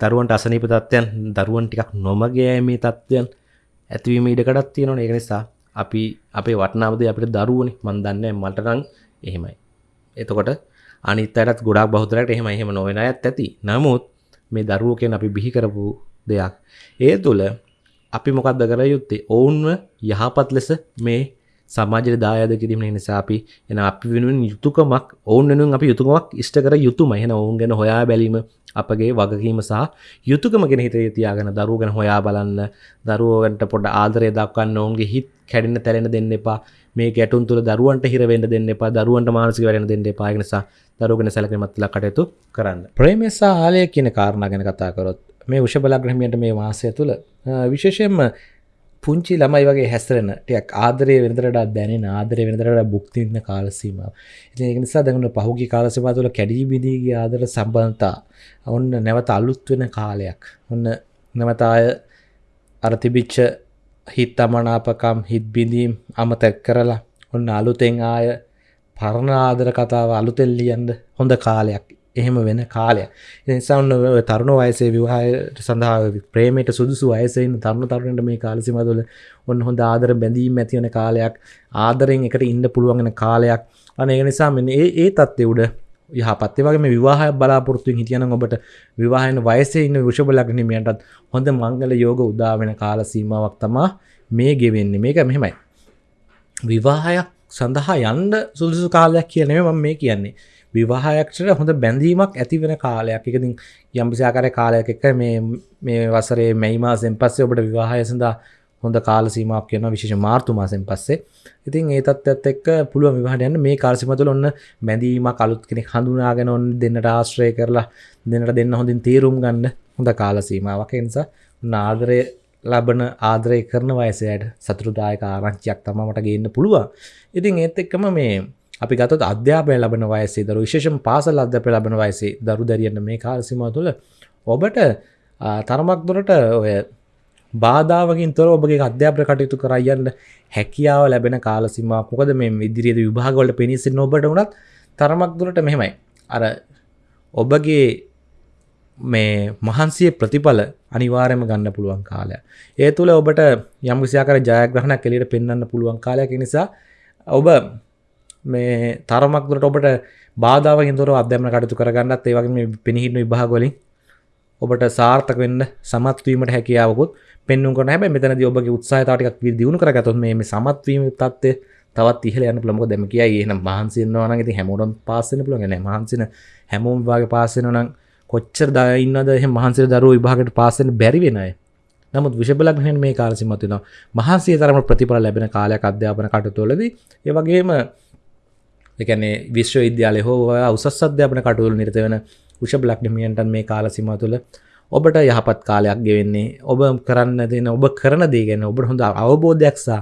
දරුවන්ට අසනීප තත්වයන් දරුවන් ටිකක් නොමගේ මේ තත්ත්වයන් ඇතිවීම ඉඩකටත් තියෙනවා ඒ නිසා අපි අපේ වටනාවද අපිට දරුවනි. මන් දන්න මටරං එහෙමයි. එතකොට අනිත්තයටත් ගොඩක් බහතරට එහෙම එහෙම නොවෙන ඇත් ඇති. නමුත් මේ දරුවකෙන් අපි බිහි කරපු දෙයක්. ඒ තුළ අපි මොකක්ද කර යුත්තේ? ඔවුන්ව යහපත් ලෙස මේ සමාජ දායද කිරීම නිසා අපි එන අපි වෙනුවෙන් යුතුකමක් ඔවුන් වෙනුවෙන් අපි යුතුකමක් ඉෂ්ට කර යුතුම එහෙන ඔවුන් ගැන හොයා බැලීම අපගේ වගකීම සහ යුතුකම ගෙන හිතේ තියාගෙන දරුව ගැන හොයා බලන්න දරුවගන්ට පොඩ ආදරය දක්වන්න ඔවුන්ගේ හිත් කැඩෙන්න තැරෙන දෙන්න එපා. මේ ගැටුන් තුළ දරුවන්ට හිරවෙන්න දෙන්න එපා දරුවන්ට මානසික වැඩෙන දෙන්න එපා. නිසා දරුවගෙන සැලකීමත් කටයුතු කරන්න. ප්‍රේමසා ආලය කියන කාරණා ගැන කතා කරොත් මේ උෂබලග්‍රහමියට මේ වාසය තුළ විශේෂයෙන්ම පුංචි ළමයි වගේ හැස්තරෙන ටයක් ආදරය වෙනදරට දැනෙන ආදරය වෙනදරට බුක්තින්න කාලසීම ඒ නිසා දැගුණ පහුගි කාලසමා තුළ කැඩී බිදීගේ ආදර සම්බන්තා ඔන්න නැවත අලුත් වෙන කාලයක්. ඔන්න නැවතාය අරතිබිච්ච හිත් අමනාපකම් හිත් බිඳීම් අමතැක් කරලා ඔන්න අලුතෙන් ආය පරණ ආදර කතාව අලුතෙල්ලියන්ද හොඳ කාලයක් එහෙම වෙන කාලය නිසාන්න තරුණ වයසේ විවාහයට සඳහා ප්‍රේමයට සුදුසු අයසයින් තරුණ තරුණට මේ කාලසිමතුල ඔන්න හොඳ ආදර බැඳීම් ඇතිවන කාලයක් ආදරෙන් එකට ඉන්න පුළුවන්ගෙන කාලයක්. අන ඒ නිසා මෙ ඒ ඒ තත්ත්ය උඩ යහපත්ේ. වගේ මේ විවාහය බලාපොරත්තුවෙන් හිටියන ඔබට විවාහන වයසේ ඉන්න විශෂබලගනීමයටත් හොඳ මංගල යෝග උදාවෙන කාල සීමාවක් තමා මේ ගෙවෙන්නේ. මේක මෙහෙමයි. විවාහයක් සඳහා යන්ඩ සුදුසු කාලයක් කියනෙම මම මේ කියන්නේ. විවාහයක්ෂට හොඳ බැඳීමක් ඇති වෙන කාලයක්. එකතින් යම්පිසිාකර කාලයක් එක මේ මේ වසරේ මැයිමාසෙන් පස්සේ ඔබට විවාහය සඳහා හොඳ කාල සීමක් කියන විශේෂ මාර්තුමාසෙන් පස්සේ. ඉතින් ඒ තත්ත් එක්ක පුළුව විවාහට යන්න. මේ කාලසිමතුල ඔන්න බැඳීම කලුත් කෙනෙ හඳුනාගෙන ඔන්න දෙන්නට ආශ්‍රය කරලා දෙන්නට දෙන්න හොඳින් තේරුම් ගන්න හොඳ කාල සීමාවක්. නිසා නාදරය ලබන ආදරය කරන වයසයට සතුරුදායක ආරංචියක් තමමට ගන්න පුළුවන්. ඉතින් ඒත් එක්කම මේ අපි ගතත් අධ්‍යාපය ලබන වයසේ දරු විශේෂම පාසල් අධ්‍යපය ලබන වයසේ දරු දැරියන්න මේ කාලසිම තුළ ඔබට තරමක් දුරට ඔය බාධාවකින් තොර ඔබගේ අධ්‍යාප්‍ර කටයුතු කරයන්න හැකියාව ලැබෙන කාලසිම මොකද මේ විදිරියද විභාගවලට පිණිසින්න ඔබට වනත් තරමක් දුරට මෙහෙමයි. අර ඔබගේ මේ මහන්සිය ප්‍රතිඵල අනිවාර්යම ගන්න පුළුවන් කාලය. ඒ තුළ ඔබට යම් විසියාකර ජයග්‍රහණක් කෙලියට පෙන්වන්න පුළුවන් කාලයක්. නිසා ඔබ මේ තරමක් දුරට ඔබට බාධාව හිදුර අධ්‍යමන කටතු කරගන්නත් ඒවගේ මේ පිණිහින්න විභාගොලින් ඔබට සාර්ථක වෙන්න සමත්වීමට හැකියාවකුත් පෙන්නුම් කරන හැබැයි මෙතනදී ඔබගේ උත්සාහතාවටිකක් දියුණු කරගත්තොත් මේ සමත්වීම තත්ත්වය තවත් ඉහළ යන්න පුළුවන්. මොකද දැන් කියයි එහෙනම් මහන්සි වෙනවා නම් ඉතින් හැමෝටම පාස් වෙන්න පුළුවන්. නෑ මහන්සින හැමෝම විභාගේ පාස් වෙනවා නම් කොච්චර දා ඉන්නවද? එහෙනම් මහන්සිර දරුවෝ විභාගයට පාස් වෙන්න බැරි වෙන අය. නමුත් විෂබලක් නෙවෙයි මේ කාලෙ සිමත් වෙනවා. මහන්සිය තරම ප්‍රතිඵල ලැබෙන කාලයක් අධ්‍යාපන කටයුතුවලදී ඒ වගේම ඒ කියන්නේ විශ්වවිද්‍යාලය හෝ උසස් අධ්‍යාපන කටයුතු නිරත වෙන විෂබලක් නිමියන්ටන් මේ කාල සීමාව තුළ ඔබට යහපත් කාලයක් ගෙවෙන්නේ. ඔබ කරන්න දෙන ඔබ කරන දේ ගැන ඔබට හොඳ අවබෝධයක් සහ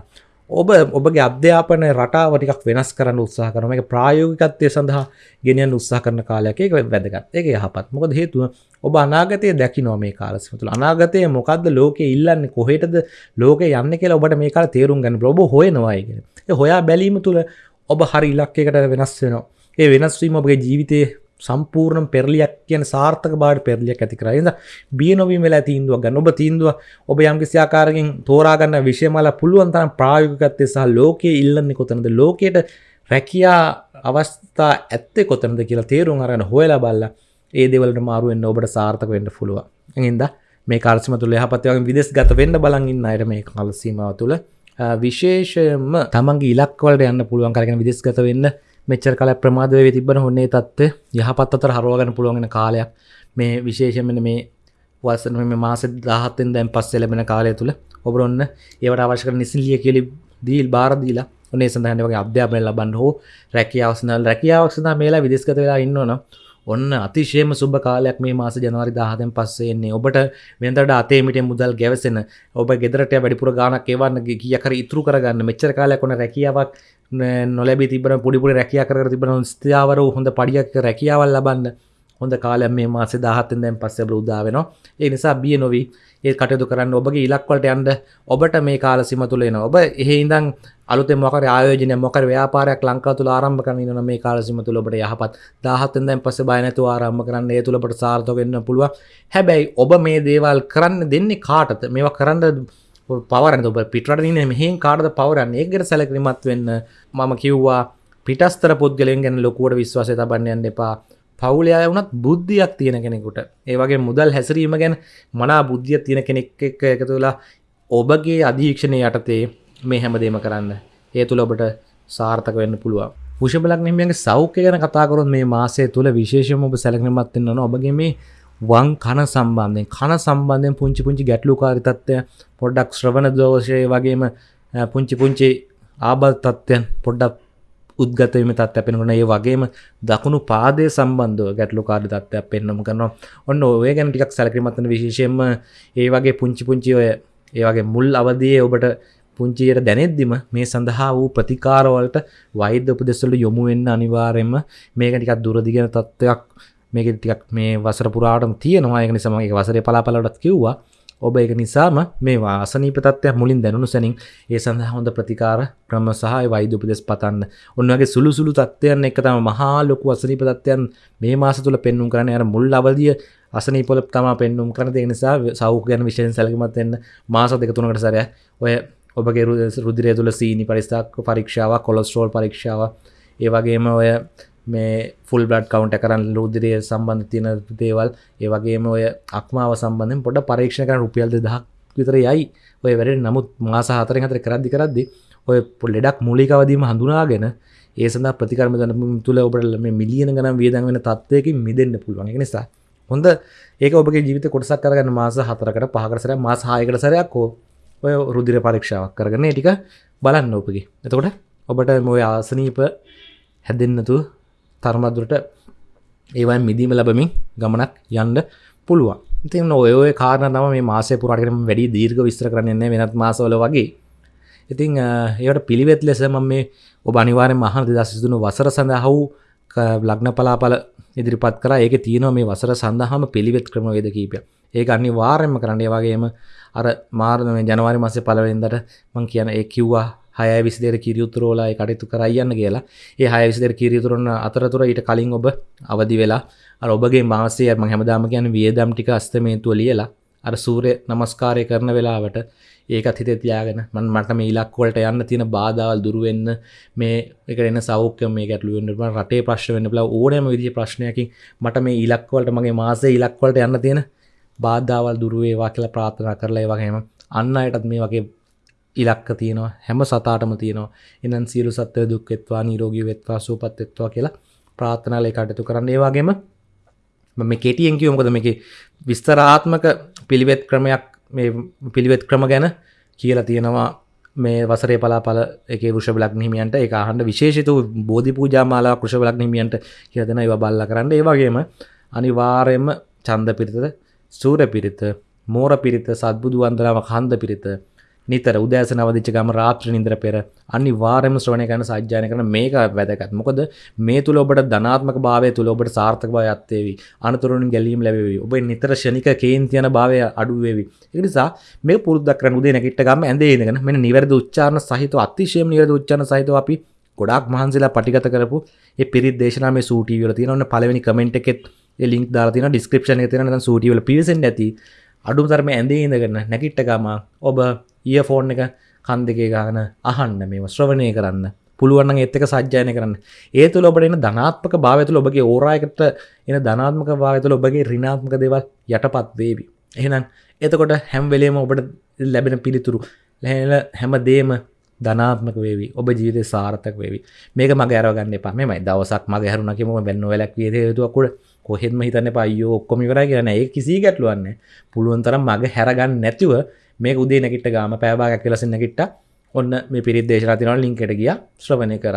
ඔබ ඔබගේ අධ්‍යාපන රටාව ටිකක් වෙනස් කරන්න උත්සාහ කරන එක ප්‍රායෝගිකත්වය සඳහා ගෙනියන්න උත්සාහ කරන කාලයක්. ඒක වැදගත්. ඒක යහපත්. මොකද හේතුව ඔබ අනාගතය දැකිනවා මේ කාලසම තුළ. අනාගතය මොකක්ද ලෝකේ ඉල්ලන්නේ කොහෙටද? ලෝකේ යන්න කියලා ඔබට මේ කාල තේරුම් ගන්න ඔබ හොයනවා කියන ඒ හොයා බැලීම තුළ ඔබ හරි ඉලක්කයකට වෙනස් වෙනවා. ඒ වෙනස් වීම ඔබගේ ජීවිතයේ සම්පූර්ණ පෙරලියක් කියන සාර්ථක බාට පෙරලියක් ඇති කරයිද බිය නොවීම වෙලා තීන්දුවක් ගන්න. ඔබ තීන්දුව ඔබ යම් කිසි ආකාරකින් තෝරාගන්න විෂයමල පුළුවන් තරම් ප්‍රායෝගිකත්වය සහ ලෝකයේ ඉල්ලන්නේ කොතනද? ලෝකයට රැකියා අවස්ථා ඇත්තේ කොතනද කියලා තේරුම් අරගෙන හොයලා බලලා ඒ දේවල්ට මාරු වෙන්න ඔබට සාර්ථක වෙන්න පුළුවන්. එහෙනම් මේ කාර්යසීම තුල යහපත් වගේ විදේශගත වෙන්න බලන් ඉන්න අයට මේ කාල සීමාව තුල විශේෂයෙන්ම තමන්ගේ ඉලක්ක වලට යන්න පුළුවන් කරගෙන විදේශගත වෙන්න මෙච්චර කල ප්‍රමාද වේ තිබන හොන්නේ තත්ව යහපත් අතර හරුවගන පුළුවන්ගෙන කාලයක්. මේ විශේෂමන මේ වසන මේ මාස දහත්තෙන් දැන් පස් එලබෙන කාලය තුළ ඔබරොන්න ඒවට අවශ්‍යක නිසිලිය කියලි දීල් බාරදීලා ඔනේ සඳහනවගේ අධ්‍යාපනය ලබන්න හෝ රැකියාවසනල් රැකියාවක්ෂනා මේලා විදිස්කත වෙලා ඉන්නවන ඔන්න අතිශයම සුබ කාලයක් මේ මාස ජනවාරි දාහතෙන් පස්සෙන්නේ ඔබට වෙනදට අතේමිට මුදල් ගැවසෙන ඔබ ගෙදරට වැඩිපුර ගානක් ඒවන්න කියකර ඉතුරු කරගන්න මෙච්චර කාලයක් ඔන රැකියාවක් නොලැබි තිබන පුඩිපුරි රැකිය කර තිබන ස්ථාවර හොඳ පඩියක් රැකියාවල් ලබන්න හොඳ කාලයක් මේ මාසේ දහත්තෙන් දැන් පස්සේ බෘද්ධා වෙනවා. ඒ නිසා බිය නොවී. ඒ කටයුතු කරන්න ඔබගේ ඉලක්වලට යන්න ඔබට මේ කාල සීම තුල එනවා. ඔබ එහෙ ඉඳන් අලුතෙන් මොකරි ආයෝජනයක් මොකරි ව්‍යාපාරයක් ලංකාව තුල ආරම්භ කරන්න ඉන්න මේ කාල සීම තුල ඔබට යහපත්. 17න් දැන් පස්සේ බය නැතුව ආරම්භ කරන්න ඒ තුල ඔබට සාර්ථක වෙන්න පුළුවන්. හැබැයි ඔබ මේ දේවල් කරන්න දෙන්නේ කාටද? මේවා කරන්න පවරන ඔබ පිටරටන මෙහෙන් කාඩද පවරන්න? ඒකට සැලකිලිමත් වෙන්න මම කිව්වා පිටස්තර පුද්ගලෙන් ගැන ලොකුවට විශ්වාසය තබන්නයන්න එපා. පවුලය වුණත් බුද්ධියක් තියෙන කෙනෙකුට. ඒවගේ මුදල් හැසිරීම ගැන මනා බුද්ධිය තියෙන කෙනෙක් එක්ක එක තුලා ඔබගේ අධීක්ෂණය යටතේ මේ හැමදේම කරන්න. ඒ තුළ ඔබට සාර්ථක වෙන්න පුළුවන්. පුෂබලක් නිමියගේ සෞඛ්‍ය ගැන කතාකරොත් මේ මාසය තුළ විශේෂම ඔබ සැලකිලිමත්වෙන්න ඔබගේ මේ වන් කන සම්බන්ධයෙන්. කන සම්බන්ධයෙන් පුංචි පුංචි ගැටලුකාරි තත්ත්වය පොඩ්ඩක් ශ්‍රවණ දෝෂය වගේම පුංචි පුංචි ආබල් තත්ත්වයන් පොඩ්ඩක් උද්ගතවීම තත් අපෙනකට ඒ වගේම දකුණු පාදය සම්බන්ධව ගැටලු කාඩ තත්වයක් පෙන්න්නම කරනවා. ඔන්න ඔය ගැන ටිකක් සැලකිමතන විශේෂයෙන්ම ඒ වගේ පුංචි පුංචි ඔය ඒ වගේ මුල් අවදියේ ඔබට පුංචියට දැනෙද්දිම මේ සඳහා වූ ප්‍රතිකාරවලට වෛද්‍ය උපදෙස්වල යොමු වෙන්න අනිවාර්යයෙන්ම මේක ටිකක් දුරදිගෙන තත්ත්වයක් මේක ටිකක් මේ වසර පුරාටම තියෙනවා. ඒක නිසා මම ඒක වසරේ පලාපලටත් කිව්වා. ඔබ ඒක නිසාම මේ වාසනීප තත්ත්වයක් මුලින් දැනුණු සැනින් ඒ සඳහා හොඳ ප්‍රතිකාර ක්‍රම සහ වෛද්‍ය උපදෙස් පතන්න. ඔන්නගේ සුළු සුළු තත්ත්වයන් එක තමයි මහා ලොකු අසනීප තත්ත්වයන් මේ මාස තුල පෙන්눔 කරන්නේ. අර මුල් අවධිය අසනීපවල තමයි පෙන්눔 කරන ඒ නිසා සෞඛ්‍ය ගැන විශේෂයෙන් සැලකිලිමත් වෙන්න මාස දෙක තුනකට සැරයක් ඔය ඔබගේ රුධිරය තුල සීනි පරිස්ථාක පරීක්ෂාවක් කොලෙස්ටරෝල් පරීක්ෂාවක් ඒ වගේම ඔය මේ ෆුල් බ්ලඩ් කවුන්ට කරන්න ලුදිරය සම්බන්ධ තියෙන දේවල් ඒ වගේම ඔය අක්මාව සම්බන්ධෙන් පොඩ පරීක්ෂණ කරන රුපියල් දෙදහක් විතර යයි. ඔය වැඩ නමුත් මාස හතරෙන් හතර කරද්දි කරද්දි ඔය පොල්ලෙඩක් මූලිකවදීම හඳුනාගෙන ඒ සඳහා ප්‍රතිකර්ම දැනීම තුළ ඔබට මේ මිලියන ගණන් වියදම් වෙන තත්ත්වයකින් මිදෙන්න පුළුවන්. ඒ නිසා හොඳ. ඒක ඔබගේ ජීවිත කොටසක් කරගන්න මාස හතරකට පහකට සැරයක් මාස 6කට සැරයක් ඔය රුධිර පරීක්ෂාවක් කරගෙන ඒ ටික බලන්න ඔබගේ එතකොට ඔබට මොය ආසනීප හැදෙන්නතු තරමදුරට ඒවයි මිදීම ලබමින් ගමනක් යන්න පුළුවන්. ඉතින් ඔය කාරණ තම මේ මාසය පුරටකරම වැඩි දීර්ග විස්තර කරන්නේ වෙනත් මාසවල වගේ. ඉතිං ඒට පිළිවෙත් ලෙස ම මේ ඔබ අනිවාරය මහන දසිදුණු වසර සඳහවු ලග්න පලාපල ඉදිරිපත් කර. ඒක තියනව මේ වසර සඳහම පිළිවෙත් ක්‍රම වේද කීපය ඒක අනි වාරයම කරන්නේ. වගේම අර මාර්ම ජනවාරි මසේ පලවෙන්දට මං කියන ඒ කිව්වා හය විසිදර කිරියුතුරෝලා කටයුතු කරයන්න කියලා. ඒ හය විසිදර කිරියතුරන්න අතරතුර ඊට කලින් ඔබ අවදි වෙලා අර ඔබගේ මාසය ම හැමදාම ගැන වියදම් ටික අස්තමේන්තුව ලියලා අර සූරය නමස්කාරය කරන වෙලාවට ඒකත් හිත තියාගෙන මන් මට මේ ඉලක්වලට යන්න තියෙන බාධාවල් දුරුවෙන්න මේ එක එන්න සෞඛ්‍ය මේ ගැටලුවෙන්ට රටේ ප්‍රශ්න වෙන්න බලා ඕනෑම විදි ප්‍රශ්නයකින් මට මේ ඉලක්වලට මගේ මාසේ ඉලක්වලට යන්න තියෙන බාධාවල් දුරුවේවා කියලා ප්‍රාථනා කරලා වගේම අන්න අයටත් මේ වගේ ඉලක්ක තියෙනවා හැම සතාටම තියෙනවා. එනන් සියලු සත්වය දුක්වෙත්වා නිරෝගී වෙත්වා සූපත්වෙත්වා කියලා ප්‍රාථනාලය කටතු කරන්න. ඒවාගේම මේ කෙටියෙන් කිව්ව මොකද මේකේ විස්තරාත්මක පිළිවෙත් ක්‍රමයක් මේ පිළිවෙත් ක්‍රම ගැන කියලා තියෙනවා. මේ වසරේ පලාපල එක රුෂ බලක් හිමියන්ට එක අහන්ඩ විශේෂතු බෝධි පූජාමාලා කෘෂ බලක් හිමියන්ට කියල දෙෙන ඒව බල්ල කරන්න. ඒවගේම අනිවාරයෙන්ම චන්ද පිරිතද සූර පිරිත මෝර පිරිත සත්බුදු වන්දනාව කන්ද පිරිත නිතර උදෑස නවදිච්ච ගම රාත්‍ර නින්ද්‍ර පෙර අනිවාර්යයෙන්ම ශ්‍රවණය කරන සජ්ජායන කරන මේක වැදගත්. මොකද මේ තුල ඔබට ධනාත්මක භාවය තුල ඔබට සාර්ථක භාවය අත්වේවි. අනතුරුන් ගැලීම් ලැබෙවි. ඔබ නිතර ශනික කේන්ති යන භාවය අඩු වේවි. ඒ නිසා මේක පුරුද්දක් කරන් උදේ නැගිට ගම ඇඳේ ඉඳගෙන මෙන්න නිවැරදි උච්චාරණ සහිතව අතිශයම නිවැරදි උච්චාරණ සහිතව අපි ගොඩාක් මහන්සිලා පටිගත කරපු ඒ පිරිත් දේශනා මේ සූටි වල තියෙනවා. ඔන්න පළවෙනි කමෙන්ට් එකෙත් ඒ ලින්ක් දාලා තියෙනවා ඩිස්ක්‍රිප්ෂන් එකේ තියෙනවා. නැත්නම් සූටි වල පිවිසෙන්න ඇති. අඩුම තරම ඇඳේ ඉඳගෙන නැගිට ගම ඔබ ඊය ෆෝන් එක කන් දෙකේ ගාන අහන්න මේම ශ්‍රවණය කරන්න. පුළුවන් ඒත්තක සජ්‍යයන කරන්න. ඒ තුළ ඔබට එන ධනාත්මක භාවතුල ඔබගේ ඕරායකට එන ධනාත්මක භාවතුල ඔබගේ රිනාත්මක දේවල් යටපත් වේවි. එහෙනම් එතකොට හැම් වෙලේම ඔබට ලැබෙන පිළිතුරු ලැල හැම දේම ධනාත්මක වේවි. ඔබ ජීවිත සාර්ථක වේවි. මේක මගේ අරගන්න එපා. මෙමයි දවසක් මගේ හරුණකිම බැන්න වැලක් වියද යුතුකුට කොහෙත්ම හිතන්න පයෝ ඔක්කොම කර කියන ඒ කිසි ගැටලුවන්න පුළුවන් තරම් මගේ හැරගන්න නැතිව මේ උදේ නැකිට ගාම පෑබාගක් කියලසන්න නැකිට ඔන්න මේ පිරිත් දේශරතිනවල ලින්කට ගිය. ශ්‍රවණය කර.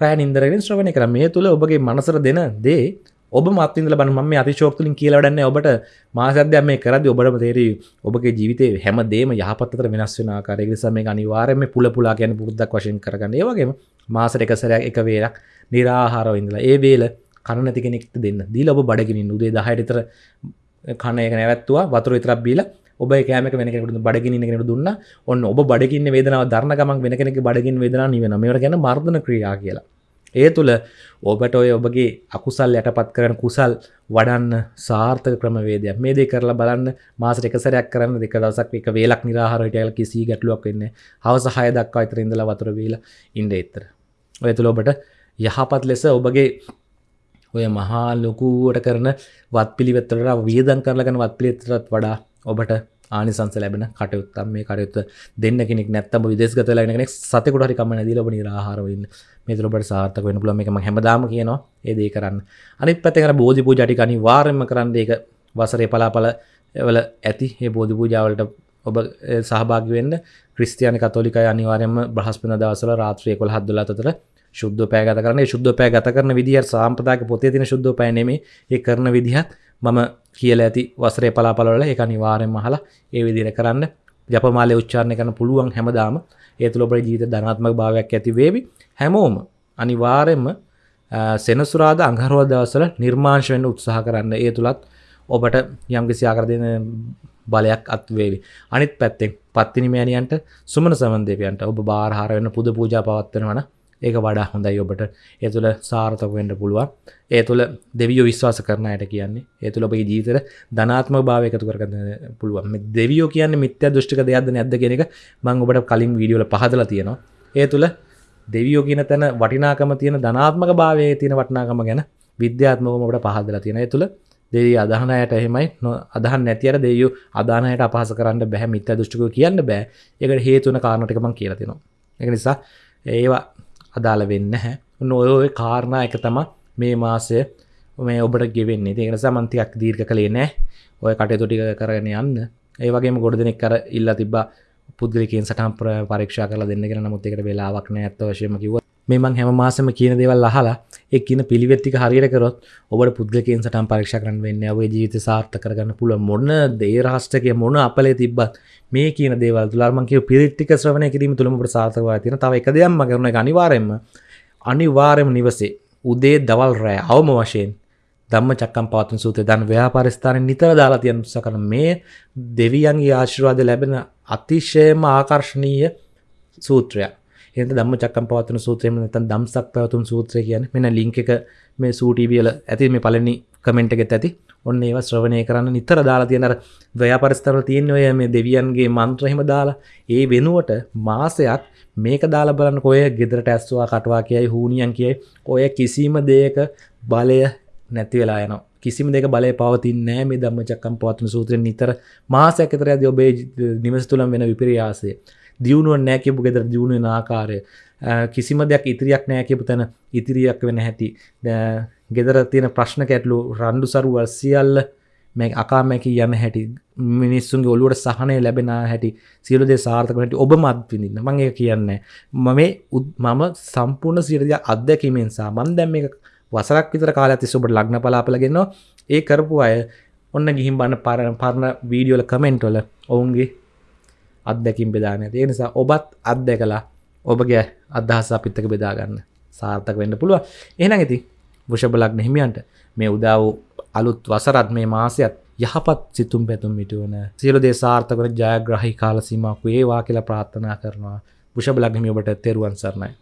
රෑ නින්දරෙන් ශ්‍රවණය කර. මේ තුළ ඔබගේ මනසර දෙන දේ ඔබ මත්තින්දල බන ම අතිශෝක්තුලින් කියලවඩන්න ඔබට මාසද්‍යම මේ කරද ඔබට තේරී ඔබගේ ජීවිතය හැම දේම යහපත්තර වෙනස් වෙන කාරයක සම අනිවාරම පුල පුලා ගැන පුරුද්දක් වශයෙන් කරගන්න. ඒවගේ මාසට එකසරයක් එක වේලක් නිරාහාරව ඉඳලා. ඒ වේල කන නැති කෙනෙක්ට දෙන්න. දීල ඔබ බඩගිනින් උදේ දහයටතර කන එක නැවත්තුවා වතුර විතරක් බීලා ඔබ කෑමක වෙන කෙනෙකුට බඩගින්න කෙනෙකුට දුන්න. ඔන්න ඔබ බඩගින්න වේදනාව දරණ ගමන් වෙන කෙනෙක් බඩගින් වේදනා නිවෙන මේවට ගැන මර්ධන ක්‍රියා කියලා. ඒ තුළ ඔබට ඔය ඔබගේ අකුසල් යටපත් කරන කුසල් වඩන්න සාර්ථක ක්‍රමවේදයක්. මේ දේ කරලා බලන්න මාසට එක සැරයක් කරන්න දෙක දවසක් එක වේලක් නිරාහාරයට යලා කිසි ගැටලුවක් වෙන්නේ හවස 6 දක්වා විතර ඉඳලා වතුර බීලා ඉන්න ඉතර. ඔය තුළ ඔබට යහපත් ලෙස ඔබගේ ඔය මහා ලොකුවට කරන වත් පිළිවෙත්තට වියදන් කරලගෙන වත් පිළිවෙත්තට වඩා ඔබට ආනිසංස ලැබෙන කටයුත්තම් මේ කටයුත්ත දෙන්න කෙනෙක් නැත්තම විදේශගත ලැබෙන කෙනෙක් සතෙකුට හරි කම නැතිලා ඔබ නිරාහාර වෙන්න මේ තුළ ඔබට සාර්ථක වෙන්න පුළුවන් මේක මම හැමදාම කියනවා ඒ දේ කරන්න. අනිත් පැත්තෙන් අර බෝධි පූජා ටික අනිවාර්යයෙන්ම කරන්න. ඒක වසරේ පලාපල වල ඇති. මේ බෝධි පූජාවලට ඔබ සහභාගි වෙන්න ක්‍රිස්තියානි කතෝලිකයි අනිවාර්යයෙන්ම බ්‍රහස්පතින්දා දවසවල රාත්‍රී 11 12 අතර ශුද්ධ පෑ ගත කරන ශුද්ධ පෑ ගත කරන විදිහ සාම්ප්‍රදායක පොතේ තියෙන ශුද්ධ පෑ නෙමෙයි. ඒ කරන විදිහත් මම කියලා ඇති වසරේ පලාපලවල ඒක අනිවාර්යෙන්ම අහලා ඒ විදිහට කරන්න. ජපමාලේ උච්චාරණය කරන්න පුළුවන් හැමදාම. ඒ තුළ ඔබේ ජීවිත ධනාත්මක භාවයක් ඇති වේවි. හැමෝම අනිවාර්යෙන්ම සෙනසුරාදා අඟහරුවා දවස්වල නිර්මාංශ වෙන්න උත්සාහ කරන්න. ඒ තුලත් ඔබට යම්කිසි ආකාර දෙන බලයක් අත්වේවි අනිත් පැත්තෙන් පත්තිනි මෑණියන්ට සුමන සමන් දෙවියන්ට ඔබ බාරහාර වෙන පුද පූජා පවත්වනවන ඒක වඩා හොඳයි ඔබට. ඒ තුළ සාර්ථක වෙන්න පුළුවන්. ඒ තුළ දෙවියෝ විශ්වාස කරන අයට කියන්නේ ඒ තුළ ඔබගේ ජීවිතේ ධනාත්මක භාවය එකතු කරගන්න පුළුවන්. මේ දෙවියෝ කියන්නේ මිත්‍යා දෘෂ්ටික දෙයක්ද නැද්ද කියන එක මම ඔබට කලින් වීඩියෝ වල පහදලා තියෙනවා. ඒ තුළ දෙවියෝ කියන තැන වටිනාකම තියෙන ධනාත්මක භාවයේ තියෙන වටිනාකම ගැන විද්‍යාත්මකවම ඔබට පහදලා තියෙනවා. ඒ තුළ දෙවි අදහනයට එහෙමයි අදහන් නැතිර දෙයු අදානයට අපහස කරන්න බැහැ මිත්‍ය දෘෂ්ටිකෝ කියන්න බෑ. ඒකට හේතුන කාරණටික මං කියලා තිනවා එක නිසා ඒවා අදාළ වෙන්න හැ නොය කාරණා එක තම මේ මාසය මේ ඔබට ගෙවෙන්නේ. තියෙන සමන්තියක් දීර්ඝ කළේ නෑ ඔය කටයුතු ටික කරගෙන යන්න. ඒ වගේම ගොඩ දෙනෙක් කර ඉල්ලා තිබ්බා පුද්ගලිකෙන් සටහන් පරීක්ෂා කරලා දෙන්න කියලා. නමුත් ඒකට වෙලාවක් නෑ අත්ත වශයෙන්ම කිව්වා මේ මං හැම මාසෙම කියන දේවල් අහලා ඒ කියන පිළිවෙත් ටික හරියට කරොත් ඔබට පුද්ගලිකෙන් සටහන් පරීක්ෂා කරන්න වෙන්නේ ඔබේ ජීවිතය සාර්ථක කරගන්න පුළුවන් මොන දේ රහස්ටකයේ මොන අපලේ තිබ්බත් මේ කියන දේවල් තුල අර මං කියපු පිළිත් ටික ශ්‍රවණය කිරීම තුලම ඔබට සාර්ථක වෙලා තියෙන තව එක දෙයක් මම කරන එක අනිවාර්යෙන්ම අනිවාර්යෙන්ම නිවසේ උදේ දවල් රෑ අවම වශයෙන් ධම්ම චක්කම් පවත්වන සූත්‍රය දන් ව්‍යාපාරස්ථානයේ නිතර දාලා තියෙන උත්සාහ කරන මේ දෙවියන්ගේ ආශිර්වාද ලැබෙන අතිශයම ආකර්ශනීය සූත්‍රයක්. එත දම්ම චක්කම් පවත්වන සූත්‍රයම නැතන් දම්සක් පැවතුම් සූත්‍රය කියන මෙන ලිංක එක මේ සූටීවියල ඇති මේ පලනි කමෙන්ට් එකෙත් ඇති. ඔන්න ඒව ශ්‍රවණය කරන්න නිතර දාලා තියෙනර ව්‍යාපරිස්තර තියෙන ඔය මේ දෙවියන්ගේ මන්ත්‍රහෙම දාලා ඒ වෙනුවට මාසයක් මේක දාලා බලන්න කොය ගෙදරට ඇස්වා කටවා කියයි හූනියන් කියයි. ඔය කිසිම දේක බලය නැති වෙලා යන කිසිම දෙක බලය පවතින් නෑ මේ දම්ම චක්කම් පවත්න සූත්‍රයෙන්. නිතර මාසයක් ඇතර ඇද ඔබේ නිවස් තුළම් වෙන විපරියාසේ දියුණුව නෑ කියපු ගෙදර දියුණුවෙන ආකාරය. කිසිම දෙයක් ඉතිරියක් නෑ කියපු තැන ඉතිරියක් වෙන හැටි. ගෙදර තියෙන ප්‍රශ්න කැටලු රණ්ඩු සරුවල් සියල්ල මේ අකාමැකි යන හැටි. මිනිස්සුන්ගේ ඔලුවට සහනය ලැබෙන හැටි සියලු දේ සාර්ථක හැටි ඔබ මත් විඳින්න. මම ඒක කියන්නේ මම මම සම්පූර්ණ සියලු අත්දැකීමෙන් සහ මම දැන් මේක වසරක් විතර කාලයක් තිස්සේ ඔබට ලග්න පලාපල ගෙනවා ඒ කරපු අය ඔන්න ගිහින් බලන්න පරණ පරණ වීඩියෝ වල කමෙන්ට් වල ඔවුන්ගේ අත්දැකීම් බෙදාගෙන ඒ නිසා ඔබත් අත්දැකලා ඔබගේ අදහස් අපිත් එක්ක බෙදා ගන්න සාර්ථක වෙන්න පුළුවන්. එහෙනම් ඉතින් වෘෂභ ලග්න හිමියන්ට මේ උදා වූ අලුත් වසරත් මේ මාසයත් යහපත් සිතුම් පැතුම් මිටුවන සියලු දේ සාර්ථක වන ජයග්‍රහී කාල සීමාවක් වේවා කියලා ප්‍රාර්ථනා කරනවා. වෘෂභ ලග්න හිමිය ඔබට තෙරුවන් සරණයි.